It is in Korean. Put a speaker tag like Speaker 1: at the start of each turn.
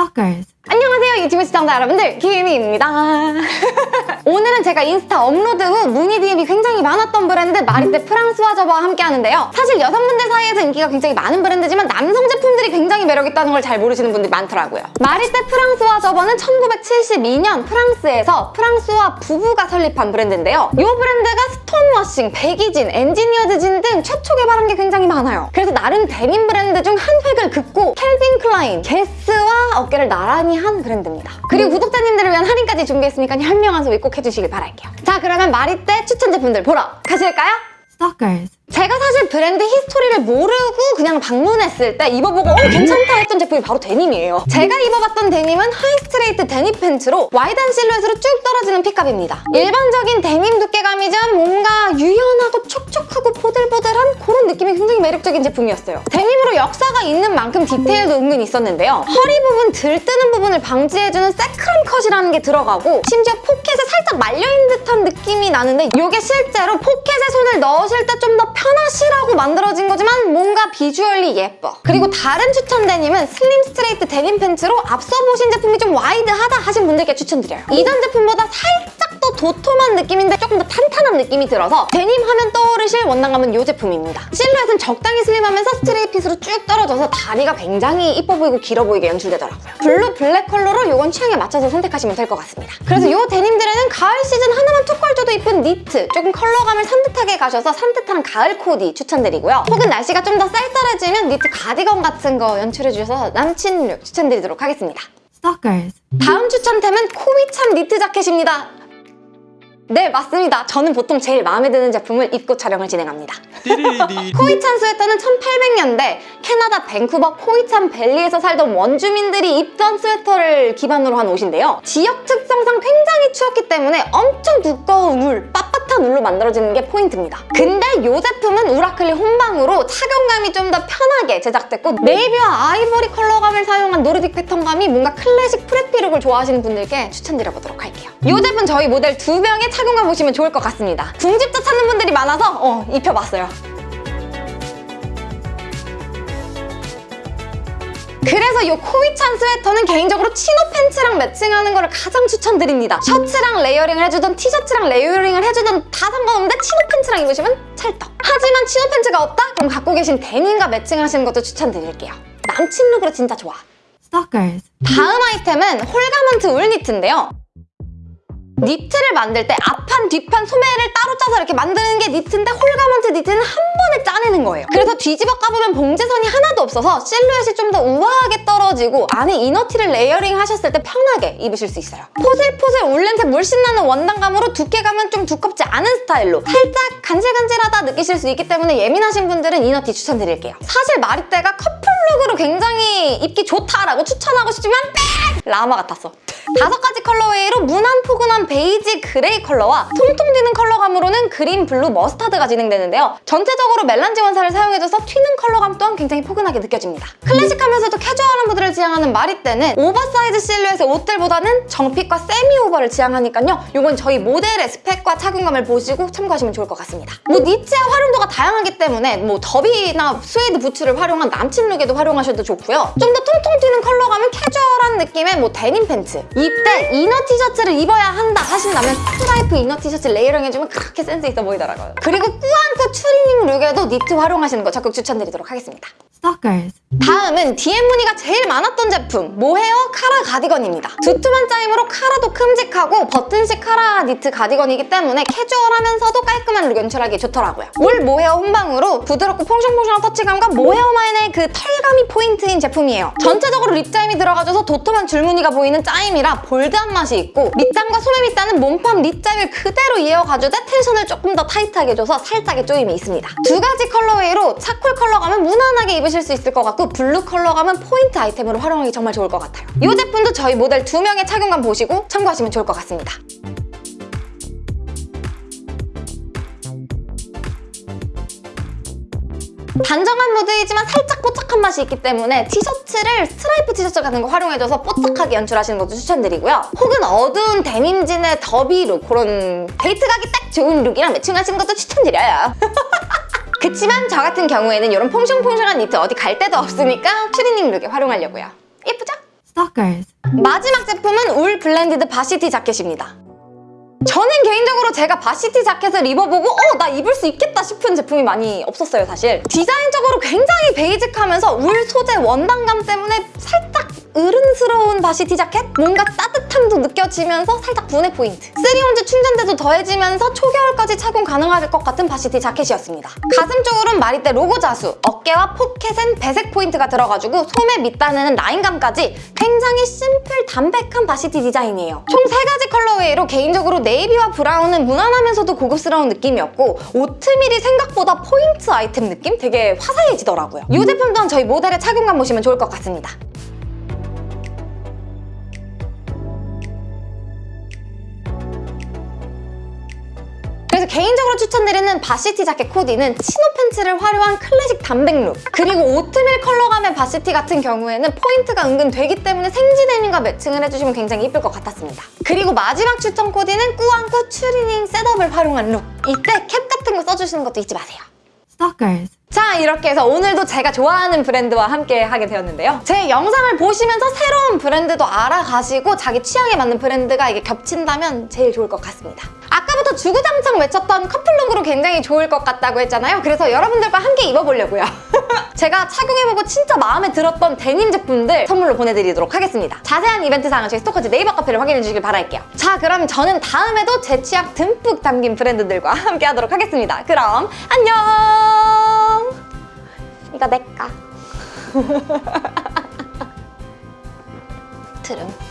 Speaker 1: Stalkers.
Speaker 2: 안녕하세요 유튜브 시청자 여러분들. 김희입니다. 오늘은 제가 인스타 업로드 후 문의 DM이 굉장히 많았던 브랜드 마리떼 프랑스와 저버와 함께 하는데요. 사실 여성분들 사이에서 인기가 굉장히 많은 브랜드지만 남성 제품들이 굉장히 매력있다는 걸 잘 모르시는 분들이 많더라고요. 마리떼 프랑스와 저버는 1972년 프랑스에서 프랑스와 부부가 설립한 브랜드인데요. 이 브랜드가 stone washing, baggy jean, engineered jean 등 최초 개발한 게 굉장히 많아요. 그래서 나름 데님 브랜드 중 한 획을 긋고 캘빈 클라인, 게스와 어깨를 나란히 한 브랜드입니다. 그리고 구독자님들을 위한 할인까지 준비했으니까 현명한 소비 꼭 해주시길 바랄게요. 자 그러면 마리떼 추천 제품들 보러 가실까요?
Speaker 1: Stalkers.
Speaker 2: 제가 사실 브랜드 history를 모르고 그냥 방문했을 때 입어보고 어 괜찮다 했던 제품이 바로 데님이에요. 제가 입어봤던 데님은 high straight 데님 팬츠로 wide한 실루엣으로 쭉 떨어지는 fit감입니다. 일반적인 데님 두께감이지 매력적인 제품이었어요. 데님으로 역사가 있는 만큼 디테일도 은근 있었는데요. 허리 부분 들뜨는 부분을 방지해주는 sacrum cut이라는 게 들어가고 심지어 포켓에 살짝 말려있는 듯한 느낌이 나는데 이게 실제로 포켓에 손을 넣으실 때 좀 더 편하시라고 만들어진 거지만 뭔가 visually 예뻐. 그리고 다른 추천 데님은 slim straight 데님 팬츠로 앞서 보신 제품이 좀 wide하다 하신 분들께 추천드려요. 이전 제품보다 살짝 더 도톰한 느낌인데 조금 더 탄탄한 느낌이 들어서 데님 하면 떠오르실 원단감은 이 제품입니다. 실루엣은 적당히 slim하면서 straight fit으로 쭉 떨어져서 다리가 굉장히 이뻐 보이고 길어 보이게 연출되더라고요. blue black 컬러로 이건 취향에 맞춰서 선택하시면 될 것 같습니다. 그래서 이 데님들에는 가을 시즌 하나만 툭 걸쳐도 이쁜 니트, 조금 컬러감을 산뜻하게 가셔서 산뜻한 가을 코디 추천드리고요. 혹은 날씨가 좀 더 쌀쌀해지면 니트 가디건 같은 거 연출해주셔서 남친 look 추천드리도록 하겠습니다.
Speaker 1: Stalkers.
Speaker 2: 다음 추천템은 코이찬 니트 자켓입니다. 네, 맞습니다. 저는 보통 제일 마음에 드는 제품을 입고 촬영을 진행합니다. 코이찬 스웨터는 1800년대 캐나다 밴쿠버 코이찬 밸리에서 살던 원주민들이 입던 스웨터를 기반으로 한 옷인데요. 지역 특성상 굉장히 추웠기 때문에 엄청 두꺼운 울, 빳빳한 울로 만들어지는 게 포인트입니다. 근데 이 제품은 울 아크릴 혼방으로 착용감이 좀 더 편하게 제작됐고 네이비와 아이보리 컬러감을 사용한 Nordic 패턴감이 뭔가 classic preppy look을 좋아하시는 분들께 추천드려보도록 할게요. 이 제품 저희 모델 두 명의 착용감 보시면 좋을 것 같습니다. 궁집도 찾는 분들이 많아서 어, 입혀봤어요. 그래서 이 코이찬 스웨터는 개인적으로 chino 팬츠랑 matching하는 거를 가장 추천드립니다. 셔츠랑 layering을 해주던 티셔츠랑 layering을 해주던 다 상관없는데 chino 팬츠랑 입으시면 찰떡. 하지만 chino 팬츠가 없다? 그럼 갖고 계신 데님과 matching하시는 것도 추천드릴게요. 남친 look으로 진짜 좋아.
Speaker 1: Stalkers.
Speaker 2: 다음 아이템은 whole garment 울 니트인데요. 니트를 만들 때 앞판, 뒷판 소매를 따로 짜서 이렇게 만드는 게 니트인데 whole garment 니트는 한 번에 짜내는 거예요. 그래서 뒤집어 까보면 봉제선이 하나도 없어서 실루엣이 좀 더 우아하게 떨어지고 안에 inner티를 layering 하셨을 때 편하게 입으실 수 있어요. 포슬포슬 울렌테 물씬 나는 원단감으로 두께감은 좀 두껍지 않은 스타일로 살짝 간질간질하다 느끼실 수 있기 때문에 예민하신 분들은 inner티 추천드릴게요. 사실 마리떼가 커플룩으로 굉장히 입기 좋다라고 추천하고 싶지만 빽! 라마 같았어. 다섯 가지 colorway로 무난 포근한 베이지 그레이 컬러와 통통 튀는 컬러감으로는 green, blue, mustard가 진행되는데요. 전체적으로 melange 원사를 사용해줘서 튀는 컬러감 또한 굉장히 포근하게 느껴집니다. 클래식하면서도 캐주얼한 무드를 지향하는 마리떼는 오버사이즈 실루엣의 옷들보다는 정핏과 semi over를 지향하니까요. 이건 저희 모델의 스펙과 착용감을 보시고 참고하시면 좋을 것 같습니다. 뭐 니트의 활용도가 다양하기 때문에 뭐 derby나 스웨이드 부츠를 활용한 남친 룩에도 활용하셔도 좋고요. 좀 더 통통 튀는 컬러감은 캐주얼한 느낌의 뭐 데님 팬츠 이때 inner 티셔츠를 입어야 한다 하신다면 스트라이프 inner 티셔츠 layering 해주면 그렇게 센스 있어 보이더라고요. 그리고 꾸안꾸 추리닝 룩에도 니트 활용하시는 거 적극 추천드리도록 하겠습니다.
Speaker 1: Stalkers.
Speaker 2: 다음은 DM 문의가 제일 많았던 제품 모헤어 카라 가디건입니다. 두툼한 짜임으로 카라도 큼직하고 버튼식 카라 니트 가디건이기 때문에 캐주얼하면서도 깔끔한 룩 연출하기 좋더라고요. 울 모헤어 혼방으로 부드럽고 퐁숑퐁숑한 터치감과 모헤어만의 그 털감이 포인트인 제품이에요. 전체적으로 rib짜임이 들어가줘서 도톰한 줄무늬가 보이는 짜임이라 bold한 맛이 있고 밑단과 소매 밑단은 몸판 rib짜임을 그대로 이어가주되 tension을 조금 더 타이트하게 줘서 살짝의 조임이 있습니다. 두 가지 colorway로 charcoal 컬러감은 무난하게 입으실 수 있을 것 같고 blue 컬러 감은 포인트 아이템으로 활용하기 정말 좋을 것 같아요. 이 제품도 저희 모델 두 명의 착용감 보시고 참고하시면 좋을 것 같습니다. 단정한 무드이지만 살짝 뽀짝한 맛이 있기 때문에 티셔츠를 스트라이프 티셔츠 같은 거 활용해줘서 뽀짝하게 연출하시는 것도 추천드리고요. 혹은 어두운 데님진의 더비 룩 그런 데이트 가기 딱 좋은 룩이랑 매칭하시는 것도 추천드려요. 그치만 저 같은 경우에는 이런 퐁숑퐁숑한 니트 어디 갈 데도 없으니까 추리닝 룩에 활용하려고요. 예쁘죠?
Speaker 1: Stalkers.
Speaker 2: 마지막 제품은 울 blended varsity 자켓입니다. 저는 개인적으로 제가 varsity 자켓을 입어보고 어 나 입을 수 있겠다 싶은 제품이 많이 없었어요 사실 디자인적으로 굉장히 basic하면서 울 소재 원단감 때문에 살짝 어른스러운 varsity 자켓? 뭔가 따뜻함도 느껴지면서 살짝 분해 포인트. 3온스 충전재도 더해지면서 초겨울까지 착용 가능할 것 같은 varsity 자켓이었습니다. 가슴 쪽으로는 마리떼 로고 자수 어깨와 포켓엔 배색 포인트가 들어가지고 소매 밑단에는 라인감까지 굉장히 심플 담백한 varsity 디자인이에요. 총 세가지 colorway로 개인적으로 navy와 brown은 무난하면서도 고급스러운 느낌이었고 오트밀이 생각보다 포인트 아이템 느낌? 되게 화사해지더라고요. 이 제품 또한 저희 모델의 착용감 보시면 좋을 것 같습니다 그래서 개인적으로 추천드리는 varsity 자켓 코디는 chino 팬츠를 활용한 클래식 담백 룩. 그리고 오트밀 컬러감의 varsity 같은 경우에는 포인트가 은근 되기 때문에 생지 데님과 매칭을 해주시면 굉장히 이쁠 것 같았습니다. 그리고 마지막 추천 코디는 꾸안꾸 추리닝 setup을 활용한 룩. 이때 캡 같은 거 써주시는 것도 잊지 마세요.
Speaker 1: Stalkers.
Speaker 2: 자 이렇게 해서 오늘도 제가 좋아하는 브랜드와 함께 하게 되었는데요. 제 영상을 보시면서 새로운 브랜드도 알아가시고 자기 취향에 맞는 브랜드가 이게 겹친다면 제일 좋을 것 같습니다 아까부터 주구장창 외쳤던 커플룩으로 굉장히 좋을 것 같다고 했잖아요. 그래서 여러분들과 함께 입어보려고요. 제가 착용해보고 진짜 마음에 들었던 데님 제품들 선물로 보내드리도록 하겠습니다. 자세한 이벤트 사항은 저희 스토커즈 네이버 카페를 확인해 주시길 바랄게요. 자 그럼 저는 다음에도 제 취향 듬뿍 담긴 브랜드들과 함께 하도록 하겠습니다. 그럼 안녕! 이거 내꺼 트름